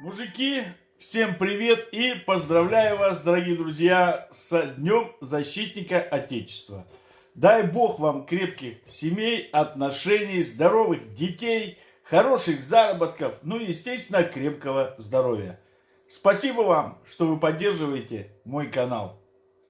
Мужики, всем привет и поздравляю вас, дорогие друзья, с Днем Защитника Отечества. Дай Бог вам крепких семей, отношений, здоровых детей, хороших заработков, ну и, естественно, крепкого здоровья. Спасибо вам, что вы поддерживаете мой канал.